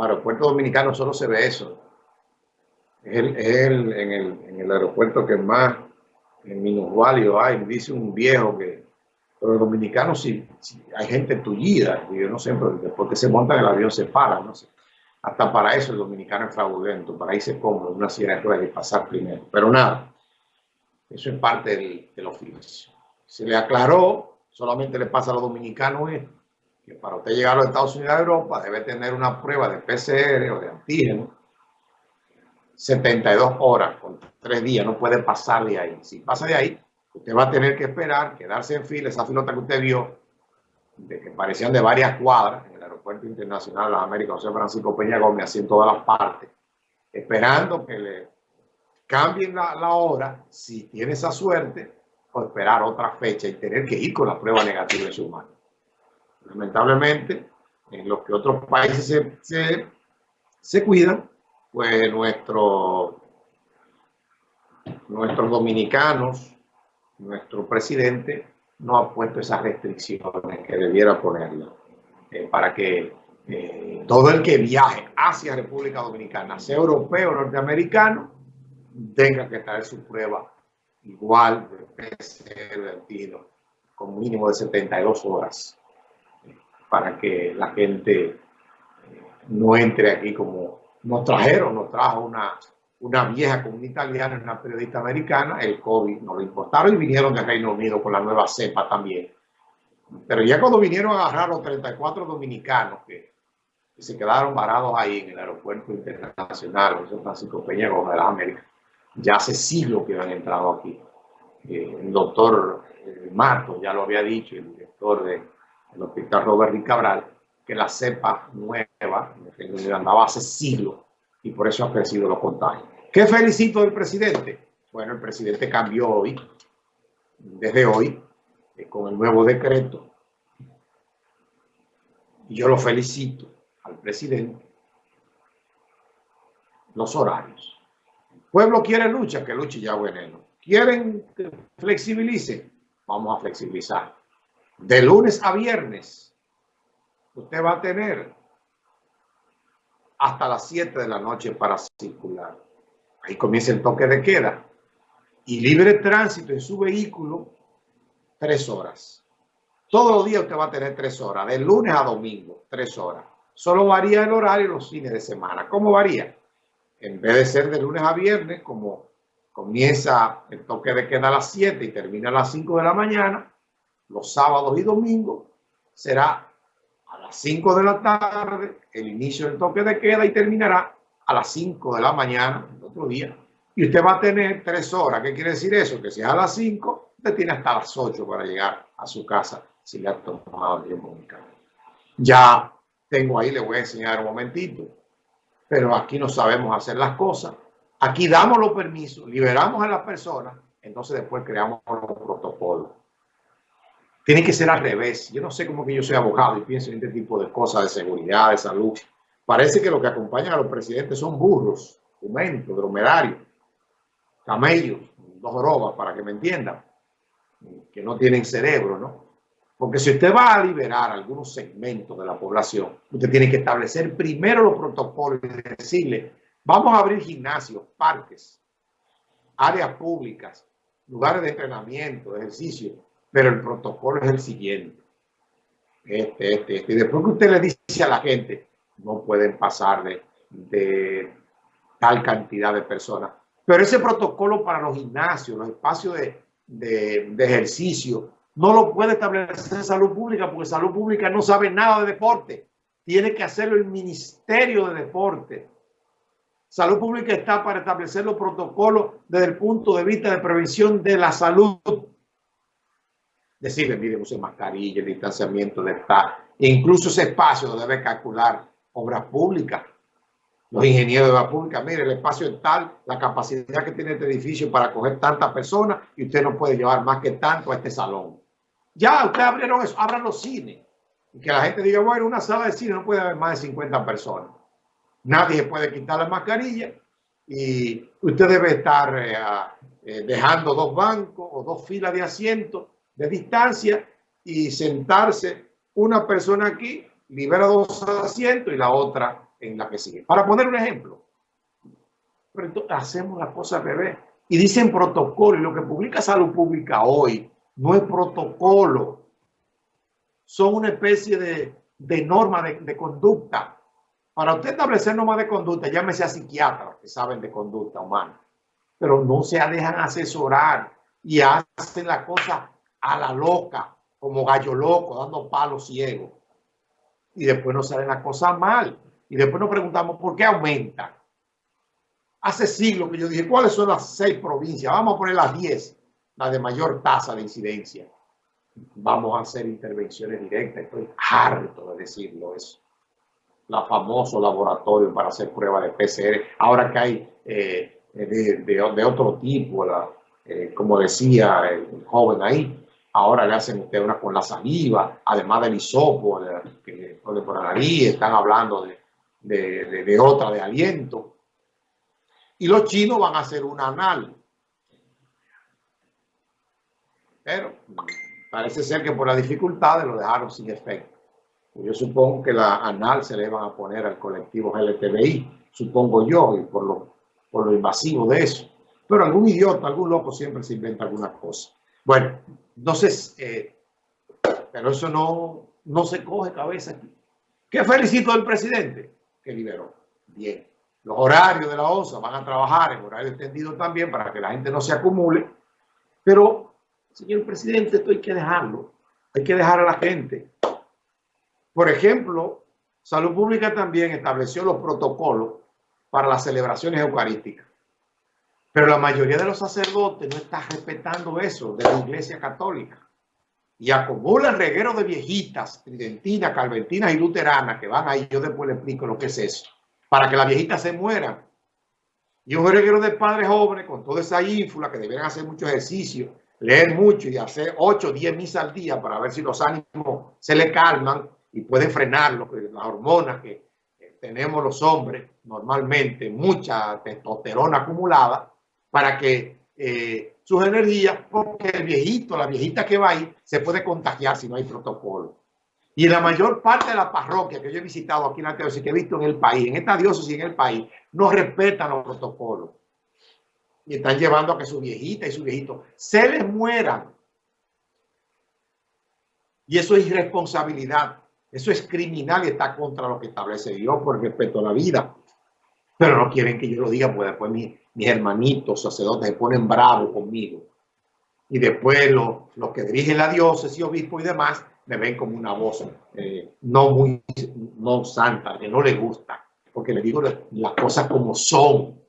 los aeropuertos dominicanos solo se ve eso. Es, el, el, en, el, en, el, aeropuerto que más en minusvalio hay. Dice un viejo que los dominicanos, si, si hay gente tullida, yo no sé, pero después que se monta en el avión se para, no sé. Hasta para eso el dominicano es fraudulento, para irse cómodo, una silla de ruedas y pasar primero. Pero nada, eso es parte del, del oficio. Se le aclaró, solamente le pasa a los dominicanos esto que para usted llegar a los Estados Unidos a Europa debe tener una prueba de PCR o de antígeno 72 horas, con tres días, no puede pasar de ahí. Si pasa de ahí, usted va a tener que esperar, quedarse en fila, esa filota que usted vio, de que parecían de varias cuadras en el Aeropuerto Internacional de las Américas, José Francisco Peña Gómez, así en todas las partes, esperando que le cambien la, hora, si tiene esa suerte, o esperar otra fecha y tener que ir con la prueba negativa en su mano. Lamentablemente, en los que otros países se, cuidan, pues nuestro, nuestros dominicanos, nuestro presidente no ha puesto esas restricciones que debiera ponerlas eh, para que eh, todo el que viaje hacia República Dominicana, sea europeo o norteamericano, tenga que traer su prueba igual de PCR con mínimo de 72 horas para que la gente eh, no entre aquí como nos trajeron, nos trajo una, una vieja comunidad italiana, una periodista americana, el COVID no le importaron y vinieron de Reino Unido con la nueva cepa también. Pero ya cuando vinieron a agarrar los 34 dominicanos que, se quedaron varados ahí en el aeropuerto internacional José Francisco Peña de las Américas, ya hace siglos que han entrado aquí. Eh, el doctor eh, Marcos ya lo había dicho, el director de el hospital Robert Cabral, que la cepa nueva en andaba hace siglos y por eso ha crecido los contagios. ¿Qué felicito del presidente? Bueno, el presidente cambió hoy, desde hoy, eh, con el nuevo decreto. Y yo lo felicito al presidente. Los horarios. El pueblo quiere lucha, que luche ya veneno. ¿Quieren que flexibilice? Vamos a flexibilizar de lunes a viernes, usted va a tener hasta las 7 de la noche para circular. Ahí comienza el toque de queda. Y libre tránsito en su vehículo, tres horas. Todos los días usted va a tener tres horas, de lunes a domingo, tres horas. Solo varía el horario los fines de semana. ¿Cómo varía? En vez de ser de lunes a viernes, como comienza el toque de queda a las 7 y termina a las 5 de la mañana, los sábados y domingos será a las 5 de la tarde el inicio del toque de queda y terminará a las 5 de la mañana el otro día. Y usted va a tener tres horas. ¿Qué quiere decir eso? Que si es a las 5, usted tiene hasta las 8 para llegar a su casa si le ha tomado el tiempo Ya tengo ahí, le voy a enseñar un momentito. Pero aquí no sabemos hacer las cosas. Aquí damos los permisos, liberamos a las personas, entonces después creamos los protocolos. Tiene que ser al revés. Yo no sé cómo que yo soy abogado y pienso en este tipo de cosas de seguridad, de salud. Parece que lo que acompañan a los presidentes son burros, jumentos, dromedarios, camellos, dos jorobas, para que me entiendan, que no tienen cerebro, ¿no? Porque si usted va a liberar algunos segmentos de la población, usted tiene que establecer primero los protocolos y decirle, vamos a abrir gimnasios, parques, áreas públicas, lugares de entrenamiento, ejercicio, pero el protocolo es el siguiente. Este, este, este. Y después que usted le dice a la gente, no pueden pasar de, tal cantidad de personas. Pero ese protocolo para los gimnasios, los espacios de, de, ejercicio, no lo puede establecer salud pública porque salud pública no sabe nada de deporte. Tiene que hacerlo el Ministerio de Deporte. Salud pública está para establecer los protocolos desde el punto de vista de prevención de la salud decirle, mire, use mascarilla, el distanciamiento de. E incluso ese espacio debe calcular obras públicas. Los ingenieros de obras públicas, mire, el espacio es tal, la capacidad que tiene este edificio para acoger tantas personas y usted no puede llevar más que tanto a este salón. Ya, ustedes abrieron eso, abran los cines. Y que la gente diga, bueno, una sala de cine no puede haber más de 50 personas. Nadie puede quitar la mascarilla y usted debe estar eh, eh, dejando dos bancos o dos filas de asientos de distancia y sentarse una persona aquí, libera dos asientos y la otra en la que sigue. Para poner un ejemplo, pero entonces hacemos las cosas al revés. Y dicen protocolo, y lo que publica Salud Pública hoy no es protocolo, son una especie de, de norma de, conducta. Para usted establecer normas de conducta, llámese a psiquiatras que saben de conducta humana, pero no se dejan asesorar y hacen la cosa a la loca, como gallo loco, dando palos ciegos. Y después nos salen las cosas mal. Y después nos preguntamos por qué aumenta. Hace siglos que yo dije, ¿cuáles son las seis provincias? Vamos a poner las diez, las de mayor tasa de incidencia. Vamos a hacer intervenciones directas. Estoy harto de decirlo eso. La famoso laboratorio para hacer pruebas de PCR. Ahora que hay eh, de, otro tipo, la, eh, como decía el joven ahí, ahora le hacen usted una con la saliva, además del hisopo, de, que pone por la nariz, están hablando de, de, de, otra de aliento. Y los chinos van a hacer una anal. Pero parece ser que por las dificultades lo dejaron sin efecto. Yo supongo que la anal se le van a poner al colectivo LTBI, supongo yo, y por lo, por lo invasivo de eso. Pero algún idiota, algún loco siempre se inventa alguna cosa. Bueno, entonces, eh, pero eso no, no se coge cabeza aquí. ¿Qué felicito del presidente? Que liberó. Bien. Los horarios de la OSA van a trabajar en horario extendido también para que la gente no se acumule. Pero, señor presidente, esto hay que dejarlo. Hay que dejar a la gente. Por ejemplo, Salud Pública también estableció los protocolos para las celebraciones eucarísticas. Pero la mayoría de los sacerdotes no está respetando eso de la iglesia católica. Y acumulan regueros de viejitas, tridentinas, calventinas y luteranas que van ahí. Yo después le explico lo que es eso. Para que las viejitas se mueran. Y un reguero de padres jóvenes con toda esa ínfula que deberían hacer mucho ejercicio, leer mucho y hacer 8 o 10 misas al día para ver si los ánimos se le calman y pueden frenar lo que, las hormonas que tenemos los hombres normalmente, mucha testosterona acumulada para que eh, sus energías, porque el viejito, la viejita que va ahí, se puede contagiar si no hay protocolo. Y la mayor parte de la parroquia que yo he visitado aquí en la teosis, que he visto en el país, en esta diócesis en el país, no respetan los protocolos. Y están llevando a que su viejita y su viejito se les mueran. Y eso es irresponsabilidad. Eso es criminal y está contra lo que establece Dios por respeto a la vida. Pero no quieren que yo lo diga, pues después mi, mis hermanitos sacerdotes se ponen bravos conmigo. Y después los, los que dirigen la diócesis, obispo y demás, me ven como una voz eh, no muy no santa, que no les gusta, porque le digo las cosas como son.